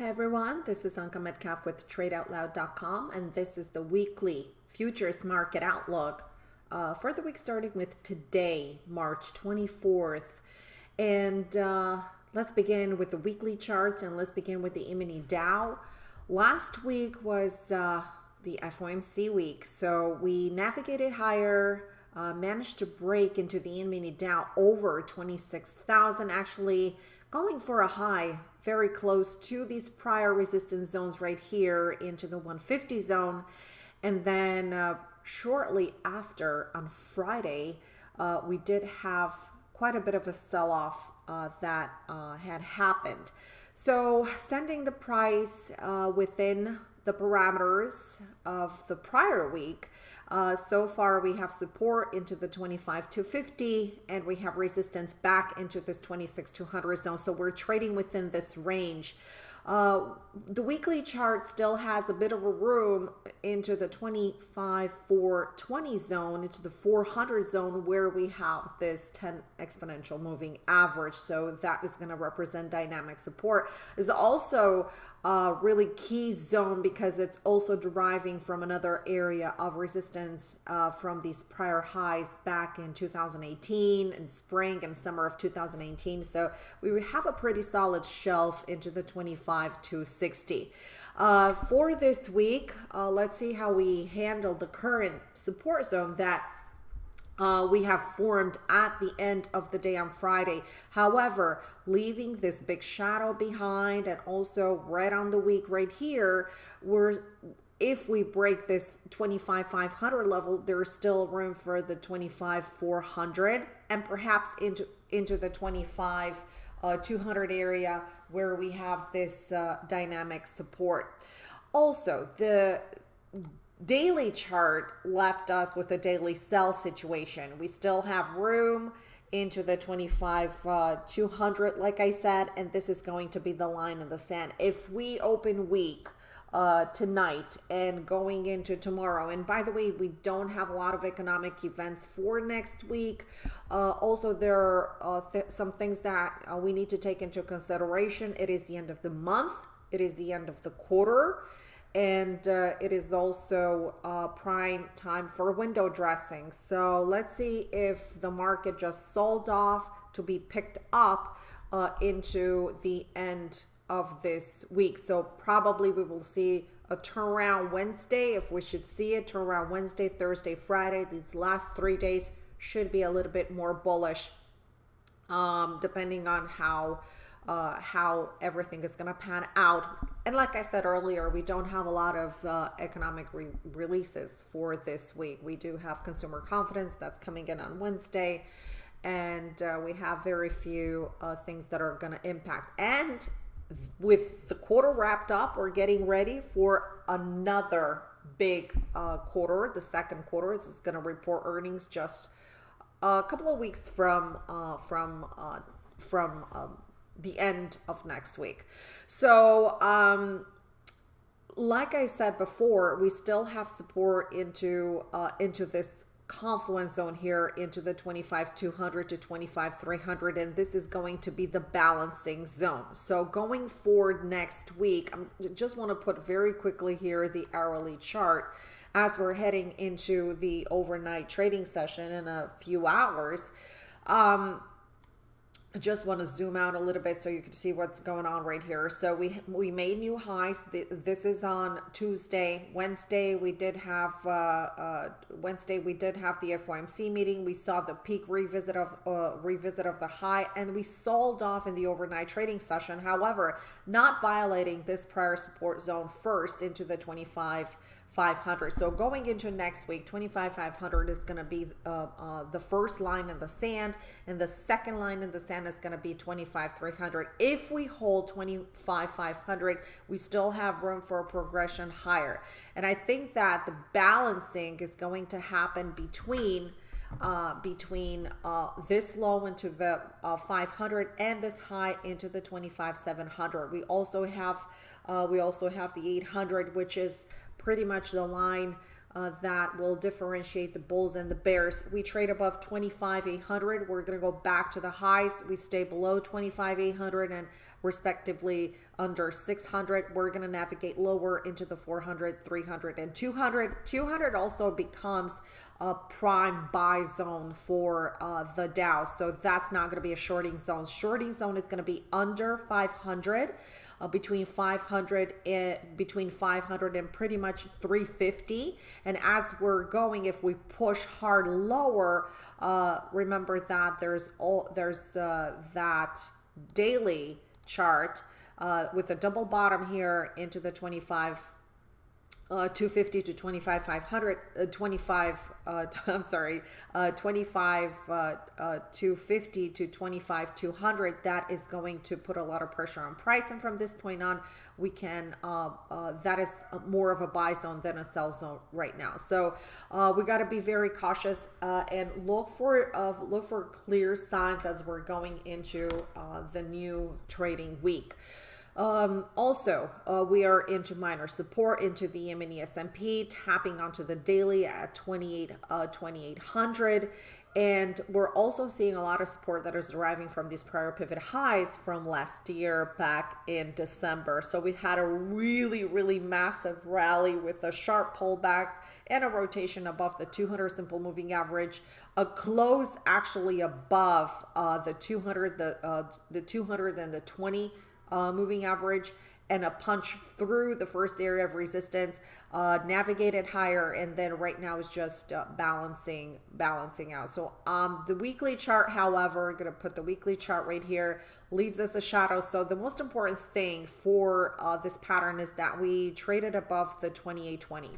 Hi everyone, this is Anka Metcalf with TradeOutloud.com and this is the weekly futures market outlook uh, for the week starting with today, March 24th. And uh, let's begin with the weekly charts and let's begin with the E-mini Dow. Last week was uh, the FOMC week, so we navigated higher, uh, managed to break into the E-mini Dow over 26,000, actually going for a high very close to these prior resistance zones right here into the 150 zone. And then uh, shortly after on Friday, uh, we did have quite a bit of a sell-off uh, that uh, had happened. So sending the price uh, within the parameters of the prior week, uh, so far, we have support into the 25 to 50, and we have resistance back into this 26 200 zone. So we're trading within this range. Uh, the weekly chart still has a bit of a room into the 25 420 zone, into the 400 zone where we have this 10 exponential moving average. So that is going to represent dynamic support. Is also really key zone because it's also deriving from another area of resistance uh, from these prior highs back in 2018 and spring and summer of 2018. So we have a pretty solid shelf into the 25 to 60. Uh, for this week, uh, let's see how we handle the current support zone that uh, we have formed at the end of the day on Friday. However, leaving this big shadow behind and also right on the week right here, we're if we break this 25 500 level there's still room for the 25 400 and perhaps into into the 25 uh, 200 area where we have this uh, dynamic support also the daily chart left us with a daily sell situation. We still have room into the 25 uh, 200 like I said and this is going to be the line in the sand. If we open weak uh, tonight and going into tomorrow. And by the way, we don't have a lot of economic events for next week. Uh, also, there are uh, th some things that uh, we need to take into consideration. It is the end of the month. It is the end of the quarter and uh, it is also uh, prime time for window dressing. So let's see if the market just sold off to be picked up uh, into the end of this week. So probably we will see a turnaround Wednesday. If we should see a turnaround Wednesday, Thursday, Friday, these last three days should be a little bit more bullish um, depending on how uh, how everything is going to pan out. And like I said earlier, we don't have a lot of uh, economic re releases for this week. We do have consumer confidence that's coming in on Wednesday, and uh, we have very few uh, things that are going to impact. And with the quarter wrapped up, we're getting ready for another big uh, quarter. The second quarter this is going to report earnings just a couple of weeks from uh, from from um, the end of next week. So, um, like I said before, we still have support into uh, into this confluence zone here into the 25 200 to 25 300 and this is going to be the balancing zone so going forward next week i just want to put very quickly here the hourly chart as we're heading into the overnight trading session in a few hours um I just want to zoom out a little bit so you can see what's going on right here. So we we made new highs. This is on Tuesday. Wednesday we did have uh, uh, Wednesday we did have the FOMC meeting. We saw the peak revisit of uh, revisit of the high, and we sold off in the overnight trading session. However, not violating this prior support zone first into the 25 500. So going into next week, 25,500 is going to be uh, uh, the first line in the sand, and the second line in the sand is going to be 25,300. If we hold 25,500, we still have room for a progression higher. And I think that the balancing is going to happen between uh, between uh, this low into the uh, 500 and this high into the 25 700 we also have uh, we also have the 800 which is pretty much the line uh, that will differentiate the bulls and the bears. We trade above 25 800. We're going to go back to the highs. We stay below 25 800 and respectively under 600. We're going to navigate lower into the 400, 300, and 200. 200 also becomes a prime buy zone for uh, the Dow. So that's not going to be a shorting zone. Shorting zone is going to be under 500 uh, between 500 and between 500 and pretty much 350 and as we're going if we push hard lower uh, remember that there's all there's uh, that daily chart uh, with a double bottom here into the 25 uh, 250 to 25 500 uh, 25 uh, i'm sorry uh, 25 uh, uh, 250 to 25 200 that is going to put a lot of pressure on price and from this point on. We can uh, uh, that is more of a buy zone than a sell zone right now. So uh, we got to be very cautious uh, and look for uh, look for clear signs as we're going into uh, the new trading week um, also, uh, we are into minor support into the mini S&P, tapping onto the daily at 28, uh, 2800. And we're also seeing a lot of support that is deriving from these prior pivot highs from last year back in December. So we had a really, really massive rally with a sharp pullback and a rotation above the 200 simple moving average, a close actually above uh, the 200, the uh, the 200 and the 20 uh, moving average and a punch through the first area of resistance, uh, navigated higher, and then right now is just uh, balancing balancing out. So um, the weekly chart, however, I'm going to put the weekly chart right here, leaves us a shadow. So the most important thing for uh, this pattern is that we traded above the 2820,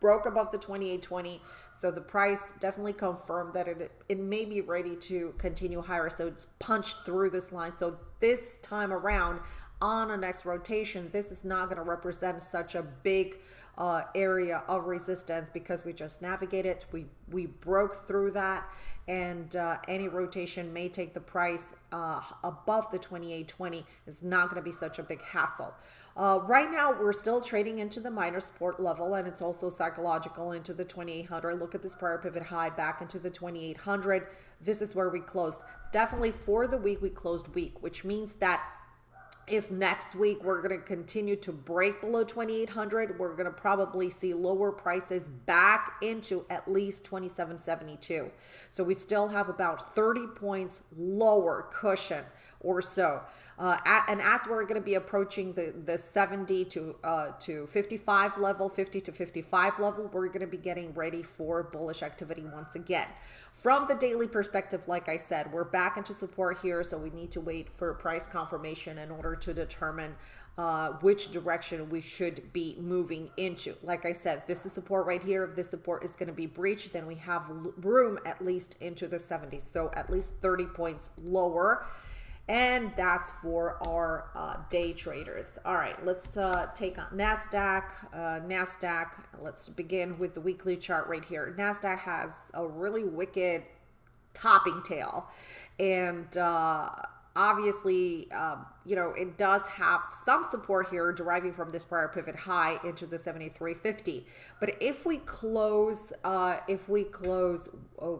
broke above the 2820. So the price definitely confirmed that it, it may be ready to continue higher. So it's punched through this line. So this time around on a next rotation, this is not going to represent such a big uh, area of resistance because we just navigated, we, we broke through that and uh, any rotation may take the price uh, above the 2820. It's not going to be such a big hassle. Uh, right now, we're still trading into the minor support level, and it's also psychological into the 2800. Look at this prior pivot high back into the 2800. This is where we closed. Definitely for the week, we closed weak, which means that if next week we're going to continue to break below 2800 we're going to probably see lower prices back into at least 2772 so we still have about 30 points lower cushion or so uh, at, and as we're going to be approaching the, the 70 to, uh, to 55 level, 50 to 55 level, we're going to be getting ready for bullish activity once again. From the daily perspective, like I said, we're back into support here, so we need to wait for price confirmation in order to determine uh, which direction we should be moving into. Like I said, this is support right here. If this support is going to be breached, then we have room at least into the 70s. So at least 30 points lower and that's for our uh, day traders. All right, let's uh, take on NASDAQ. Uh, NASDAQ, let's begin with the weekly chart right here. NASDAQ has a really wicked topping tail. And uh, obviously, um, you know, it does have some support here deriving from this prior pivot high into the 7350. But if we close, uh, if we close uh,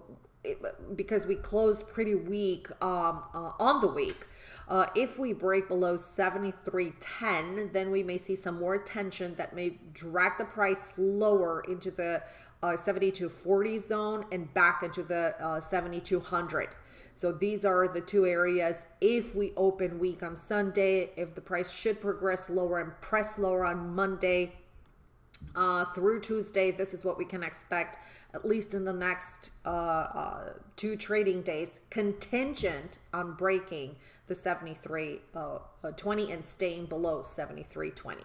because we closed pretty weak um, uh, on the week. Uh, if we break below 73.10, then we may see some more tension that may drag the price lower into the uh, 7240 zone and back into the uh, 7200. So these are the two areas. If we open weak on Sunday, if the price should progress lower and press lower on Monday uh, through Tuesday, this is what we can expect at least in the next uh, uh, two trading days, contingent on breaking the 73 uh, uh 20 and staying below 73.20.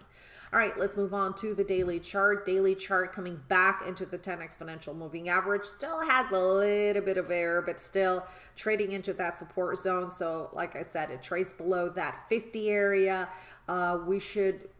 All right, let's move on to the daily chart. Daily chart coming back into the 10 exponential moving average. Still has a little bit of error, but still trading into that support zone. So like I said, it trades below that 50 area. Uh, we should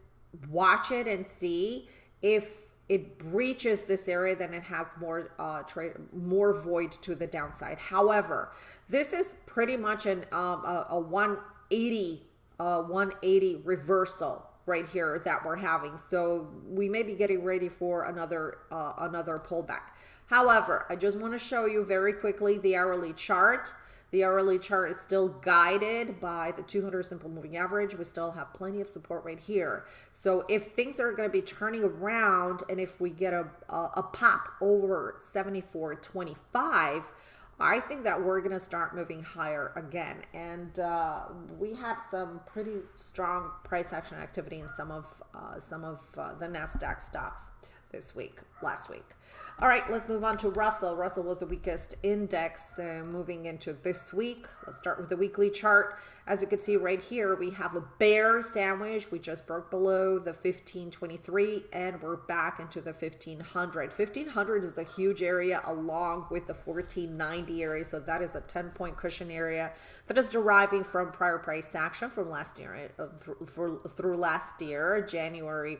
watch it and see if it breaches this area, then it has more uh, trade, more void to the downside. However, this is pretty much an um, a, a 180 uh, 180 reversal right here that we're having. So we may be getting ready for another uh, another pullback. However, I just want to show you very quickly the hourly chart. The hourly chart is still guided by the 200 simple moving average. We still have plenty of support right here. So if things are going to be turning around and if we get a, a, a pop over 74.25, I think that we're going to start moving higher again. And uh, we had some pretty strong price action activity in some of uh, some of uh, the Nasdaq stocks this week, last week. All right, let's move on to Russell. Russell was the weakest index uh, moving into this week. Let's start with the weekly chart. As you can see right here, we have a bear sandwich. We just broke below the 1523 and we're back into the 1500. 1500 is a huge area along with the 1490 area. So that is a 10 point cushion area that is deriving from prior price action from last year, uh, through, through last year, January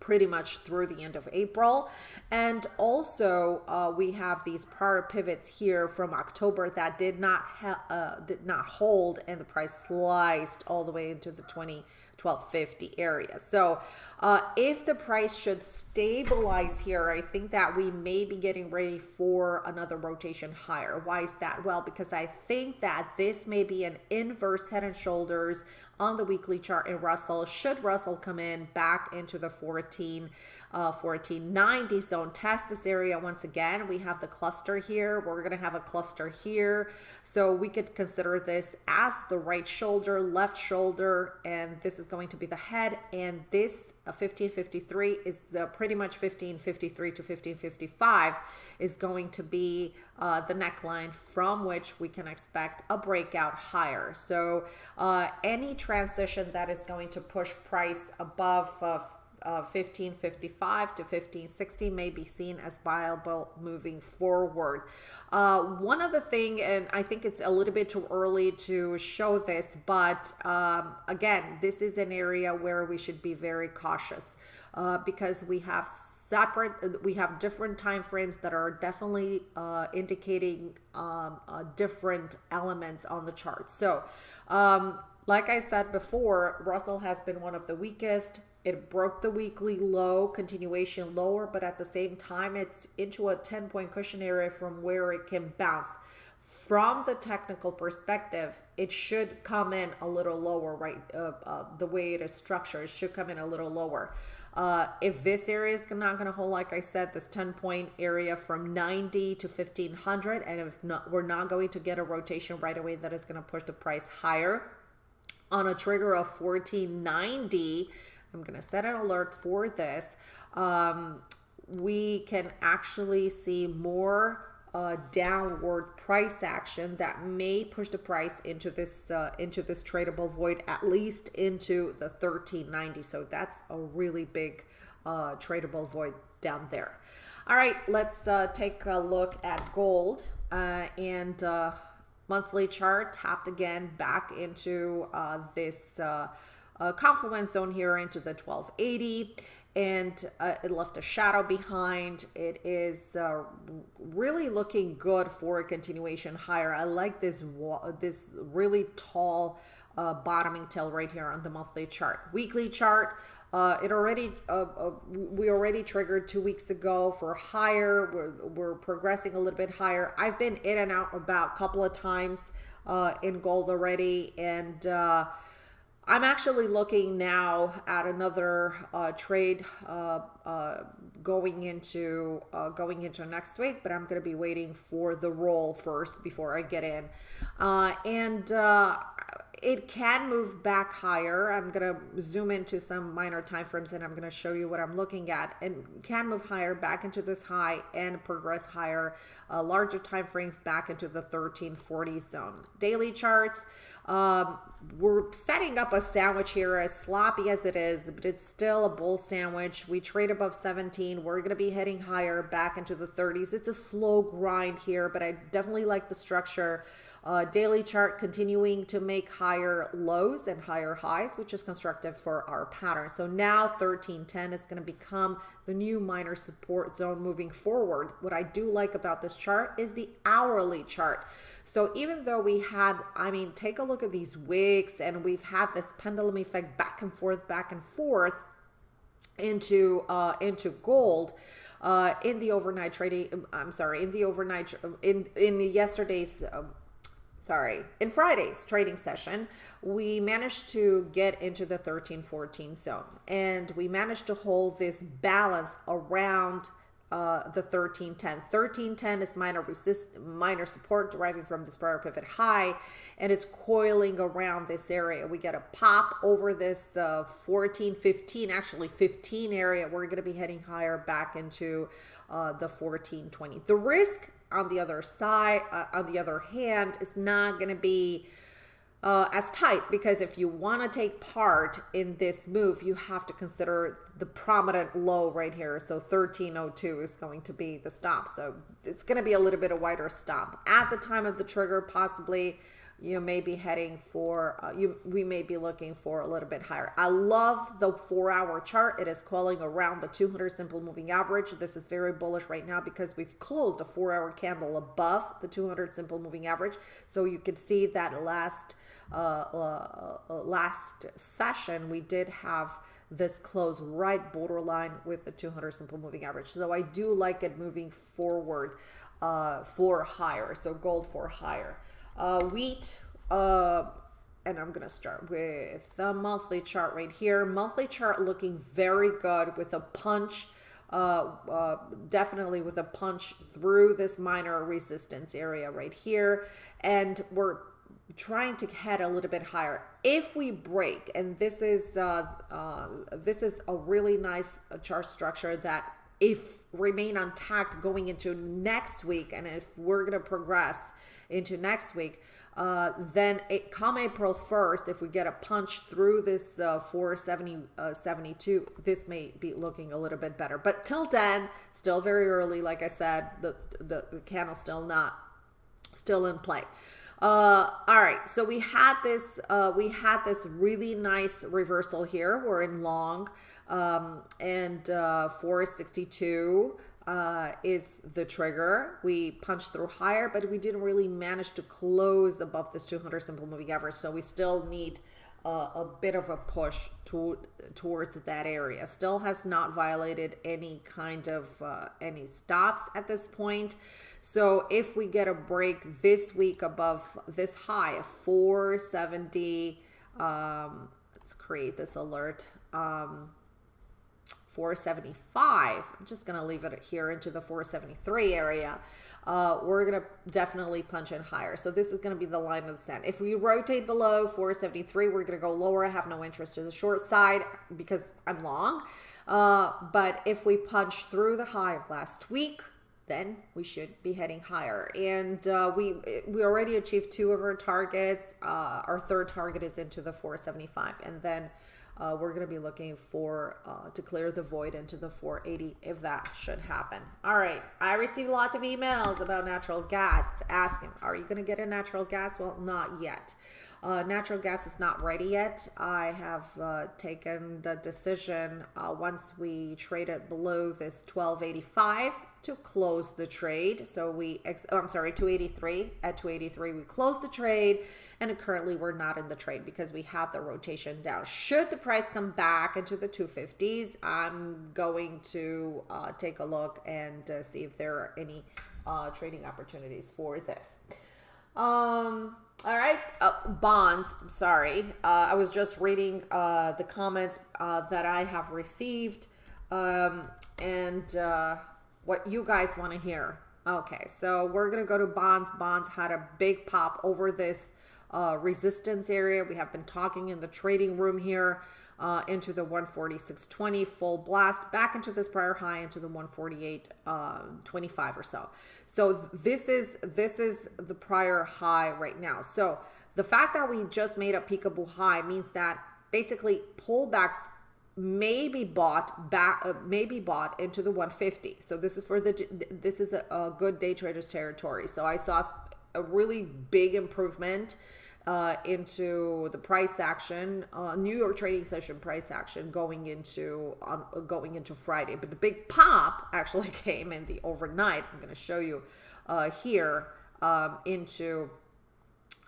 pretty much through the end of April. And also uh, we have these prior pivots here from October that did not uh, did not hold and the price sliced all the way into the 20 1250 area. So uh, if the price should stabilize here, I think that we may be getting ready for another rotation higher. Why is that? Well, because I think that this may be an inverse head and shoulders on the weekly chart in Russell. Should Russell come in back into the 14, uh, 1490 zone, test this area once again. We have the cluster here. We're going to have a cluster here. So we could consider this as the right shoulder, left shoulder, and this is going to be the head. And this 1553 uh, is uh, pretty much 1553 to 1555 is going to be uh, the neckline from which we can expect a breakout higher. So uh, any transition that is going to push price above uh, uh, 1555 to 1560 may be seen as viable moving forward. Uh, one other thing, and I think it's a little bit too early to show this, but um, again, this is an area where we should be very cautious uh, because we have separate we have different time frames that are definitely uh, indicating um, uh, different elements on the chart so um, like i said before russell has been one of the weakest it broke the weekly low continuation lower but at the same time it's into a 10 point cushion area from where it can bounce from the technical perspective, it should come in a little lower, right? Uh, uh, the way it is structured, it should come in a little lower. Uh, if this area is not going to hold, like I said, this 10 point area from 90 to 1500, and if not, we're not going to get a rotation right away that is going to push the price higher on a trigger of 1490, I'm going to set an alert for this. Um, we can actually see more uh, downward price action that may push the price into this uh, into this tradable void at least into the 1390 so that's a really big uh, tradable void down there all right let's uh, take a look at gold uh, and uh, monthly chart tapped again back into this confluence zone here into the 1280 and uh, it left a shadow behind. It is uh, really looking good for a continuation higher. I like this this really tall uh, bottoming tail right here on the monthly chart. Weekly chart, uh, it already uh, uh, we already triggered two weeks ago for higher. We're, we're progressing a little bit higher. I've been in and out about a couple of times in gold already, and I'm actually looking now at another uh, trade uh, uh, going into uh, going into next week, but I'm going to be waiting for the roll first before I get in. Uh, and uh, it can move back higher. I'm going to zoom into some minor time frames and I'm going to show you what I'm looking at and can move higher back into this high and progress higher, larger time frames back into the 1340 zone. Daily charts. Um, we're setting up a sandwich here as sloppy as it is, but it's still a bull sandwich. We trade above 17. We're going to be heading higher back into the 30s. It's a slow grind here, but I definitely like the structure. Uh, daily chart continuing to make higher lows and higher highs, which is constructive for our pattern. So now 1310 is going to become the new minor support zone moving forward. What I do like about this chart is the hourly chart. So even though we had, I mean, take a look at these wicks and we've had this pendulum effect back and forth, back and forth into uh, into gold uh, in the overnight trading. I'm sorry, in the overnight in in yesterday's. Uh, sorry, in Friday's trading session, we managed to get into the 1314 zone and we managed to hold this balance around uh, the 1310. 1310 is minor resist, minor support deriving from this prior pivot high, and it's coiling around this area. We get a pop over this uh, 14, 15, actually 15 area. We're going to be heading higher back into uh, the 1420. The risk on the other side, uh, on the other hand, is not going to be uh, as tight because if you want to take part in this move, you have to consider the prominent low right here. So 1302 is going to be the stop. So it's going to be a little bit of wider stop at the time of the trigger, possibly you may be heading for uh, you we may be looking for a little bit higher. I love the four hour chart. It is calling around the 200 simple moving average. This is very bullish right now because we've closed a four hour candle above the 200 simple moving average. So you can see that last uh, uh, uh, last session we did have this close right borderline with the 200 simple moving average. So i do like it moving forward uh, for higher. So gold for higher uh, wheat, uh, and I'm going to start with the monthly chart right here. Monthly chart looking very good with a punch, uh, uh, definitely with a punch through this minor resistance area right here. And we're trying to head a little bit higher if we break and this is uh, uh, this is a really nice uh, chart structure that if remain untacked going into next week and if we're going to progress into next week uh, then it, come April 1st, if we get a punch through this uh, 470, uh, 72, this may be looking a little bit better. But till then, still very early. Like I said, the, the, the candle still not, still in play. Uh, all right, so we had this, uh, we had this really nice reversal here. We're in long um, and uh, 462 uh, is the trigger. We punched through higher, but we didn't really manage to close above this 200 simple moving average. So we still need uh, a bit of a push to, towards that area. Still has not violated any kind of uh, any stops at this point. So if we get a break this week above this high of 470, um, let's create this alert. Um, 475. I'm just going to leave it here into the 473 area. Uh, we're going to definitely punch in higher. So this is going to be the line of the sand. If we rotate below 473, we're going to go lower. I have no interest to the short side because I'm long. Uh, but if we punch through the high of last week, then we should be heading higher. And uh, we we already achieved two of our targets. Uh, our third target is into the 475. And then uh, we're going to be looking for uh, to clear the void into the 480 if that should happen. All right. I received lots of emails about natural gas asking, are you going to get a natural gas? Well, not yet. Uh, natural gas is not ready yet. I have uh, taken the decision uh, once we trade it below this 1285 to close the trade. So we, oh, I'm sorry, 283. At 283, we closed the trade, and currently we're not in the trade because we had the rotation down. Should the price come back into the 250s, I'm going to uh, take a look and uh, see if there are any uh, trading opportunities for this. Um, all right, uh, bonds. Sorry, uh, I was just reading uh, the comments uh, that I have received, um, and uh, what you guys want to hear. Okay, so we're gonna go to bonds. Bonds had a big pop over this uh, resistance area. We have been talking in the trading room here uh, into the 146.20 full blast back into this prior high into the 148.25 uh, or so. So this is this is the prior high right now. So the fact that we just made a peekaboo high means that basically pullbacks may be bought back uh, may be bought into the 150 so this is for the this is a, a good day traders territory so i saw a really big improvement uh, into the price action, uh, New York trading session price action going into um, going into Friday. But the big pop actually came in the overnight. I'm going to show you uh, here um, into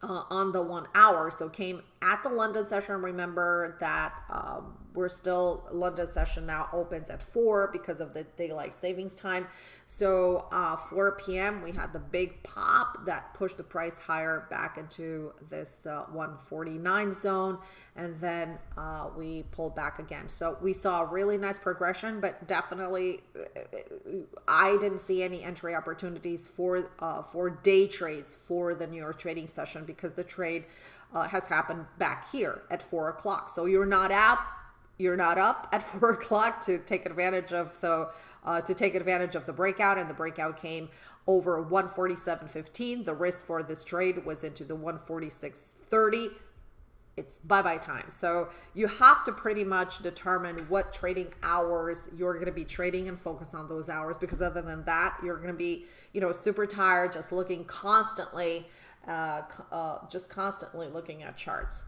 uh, on the one hour. So came at the London session. Remember that um, we're still London session now opens at four because of the daylight savings time. So uh, 4 p.m. we had the big pop that pushed the price higher back into this uh, 149 zone, and then uh, we pulled back again. So we saw a really nice progression, but definitely uh, I didn't see any entry opportunities for uh, for day trades for the New York trading session because the trade uh, has happened back here at four o'clock. So you're not up, you're not up at four o'clock to take advantage of the uh, to take advantage of the breakout, and the breakout came over 147.15. The risk for this trade was into the 146.30 it's bye bye time. So you have to pretty much determine what trading hours you're going to be trading and focus on those hours because other than that, you're going to be, you know, super tired just looking constantly uh, uh, just constantly looking at charts.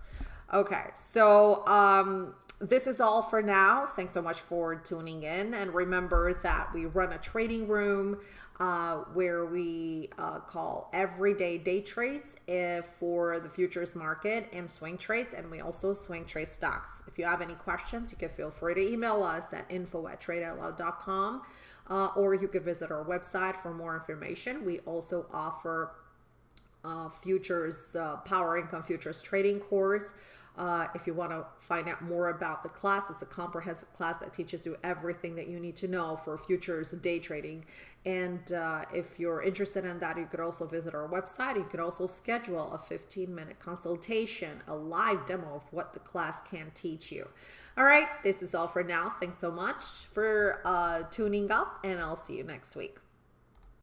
Okay, so um, this is all for now. Thanks so much for tuning in. And remember that we run a trading room uh, where we uh, call everyday day trades if for the futures market and swing trades. And we also swing trade stocks. If you have any questions, you can feel free to email us at info at tradeoutloud.com uh, or you can visit our website for more information. We also offer uh, futures, uh, power income futures trading course. Uh, if you want to find out more about the class, it's a comprehensive class that teaches you everything that you need to know for futures day trading. And uh, if you're interested in that, you could also visit our website. You could also schedule a 15 minute consultation, a live demo of what the class can teach you. All right, this is all for now. Thanks so much for uh, tuning up, and I'll see you next week.